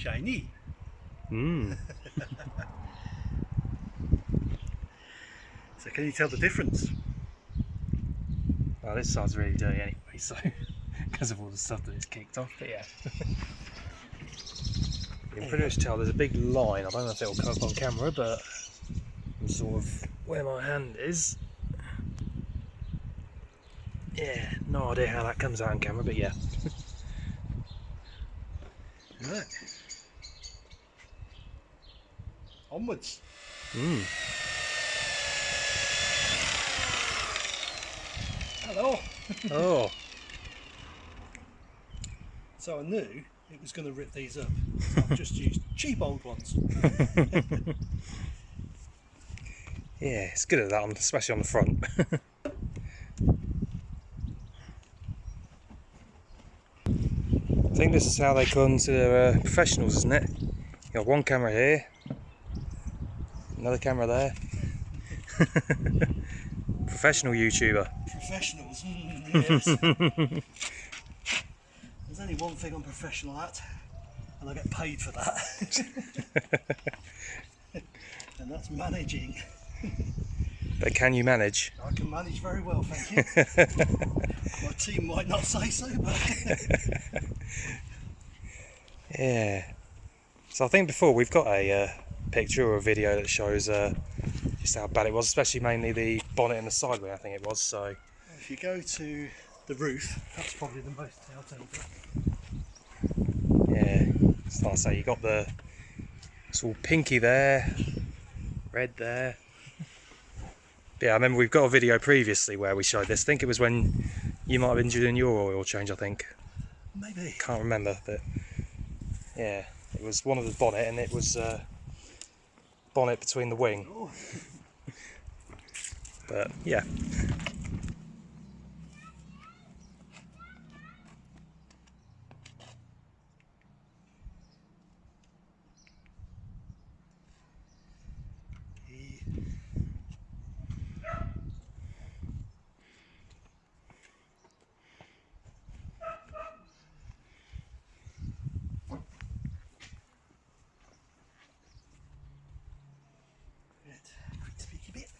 Shiny. Mm. So can you tell the difference? Well, this side's really dirty anyway, so because of all the stuff that it's kicked off. But yeah, you can pretty much tell there's a big line. I don't know if it'll come up on camera, but I'm sort of where my hand is. Yeah, no idea how that comes out on camera, but yeah. Right. Onwards. Mm. Hello. Oh, So I knew it was going to rip these up. So I've just used cheap old ones. yeah, it's good at that, on, especially on the front. I think this is how they consider uh, professionals, isn't it? You got one camera here, another camera there. Professional YouTuber. Professionals. mm, yes. There's only one thing I'm professional at, and I get paid for that. and that's managing. But can you manage? I can manage very well, thank you. My team might not say so, but Yeah. So I think before we've got a uh, picture or a video that shows uh, just how bad it was, especially mainly the bonnet and the sideway. I think it was. So if you go to the roof, that's probably the most telltale. yeah, so like I say, you got the it's all pinky there, red there. Yeah, I remember we've got a video previously where we showed this. I think it was when you might have been doing your oil change. I think Maybe. can't remember, but yeah, it was one of the bonnet, and it was uh, bonnet between the wing. Oh, But yeah, he- Right, quick speaky bit.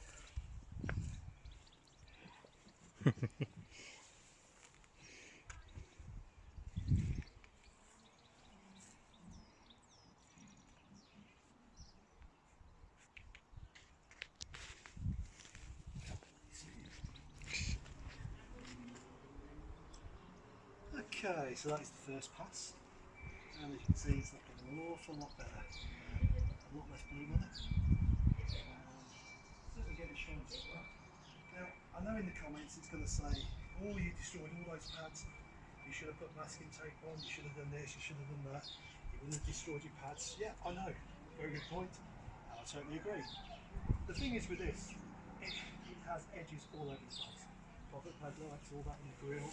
Okay, so that is the first pass. And as you can see, it's looking an awful lot better. A lot less blue on it. Um, shiny as well. Know in the comments it's going to say, oh, you destroyed all those pads. You should have put masking tape on. You should have done this. You should have done that. You would have destroyed your pads. Yeah, I know. Very good point. I totally agree. The thing is with this, it, has edges all over the place. Pocket pad lights, all that in the grill.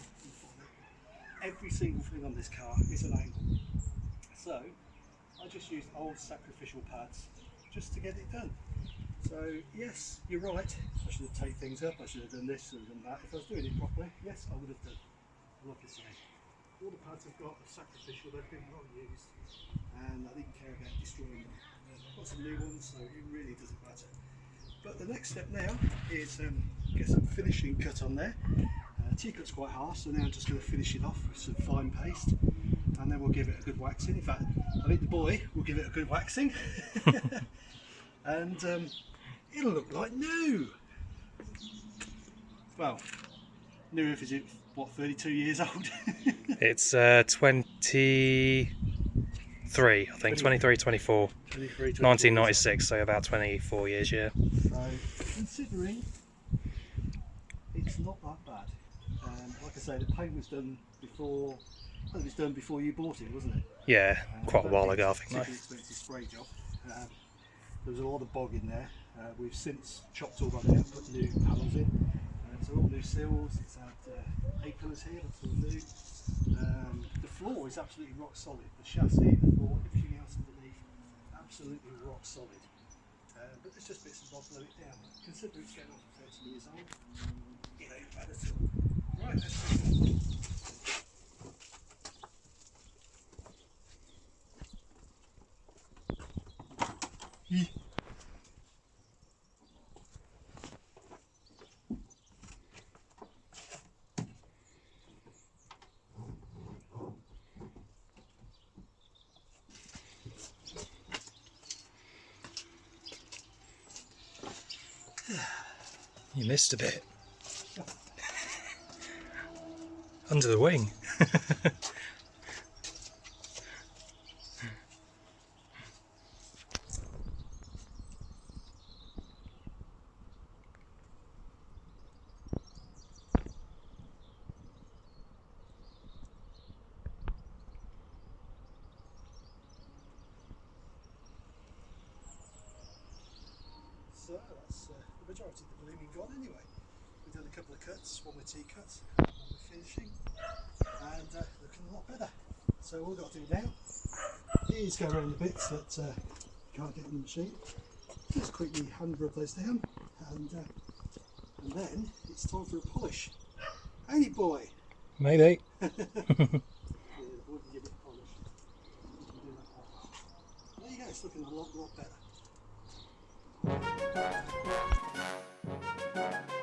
Every single thing on this car is an angle. So I just used old sacrificial pads just to get it done. So yes, you're right. I should have taped things up. I should have done this and done that. If I was doing it properly, yes, I would have done. But Like I say, all the pads I've got are sacrificial. They've been well used, and I didn't care about destroying them. I've got some new ones, so it really doesn't matter. But the next step now is um, get some finishing cut on there. Uh, T-cut's quite harsh, so now I'm just going to finish it off with some fine paste, and then we'll give it a good waxing. In fact, I think the boy will give it a good waxing, and um, it'll look like new. well, new roof is it what 32 years old? It's uh, 23, I think, 23, 24, 23, 24 1996, so about 24 years, yeah. So considering it's not that bad. Um, like I say, the paint was done before. I think it was done before you bought it, wasn't it? Yeah, Um, quite a while ago, I think. particularly expensive spray job. Um, there was a lot of bog in there. Uh, we've since chopped all that out, and put new panels in. Uh, so all new sills. It's had uh, A pillars here, that's all new. Um, the floor is absolutely rock solid. The chassis, the floor, everything else underneath, absolutely rock solid. Uh, but there's just bits and bobs blow it down. Considering it's getting on for 30 years old, it ain't bad at all. Right, let's see. You missed a bit. Under the wing. So that's uh, majority of the blooming gone anyway. We've done a couple of cuts, one with T-cuts, one with finishing, and uh, looking a lot better. So all we've got to do now is go around the bits that uh, can't get in the machine. Just quickly hand rub those down, and uh, and then it's time for a polish. Hey boy! Maybe. Yeah, the boy can give it a polish. You can do that one. There you go, it's looking a lot, lot better. Thank you.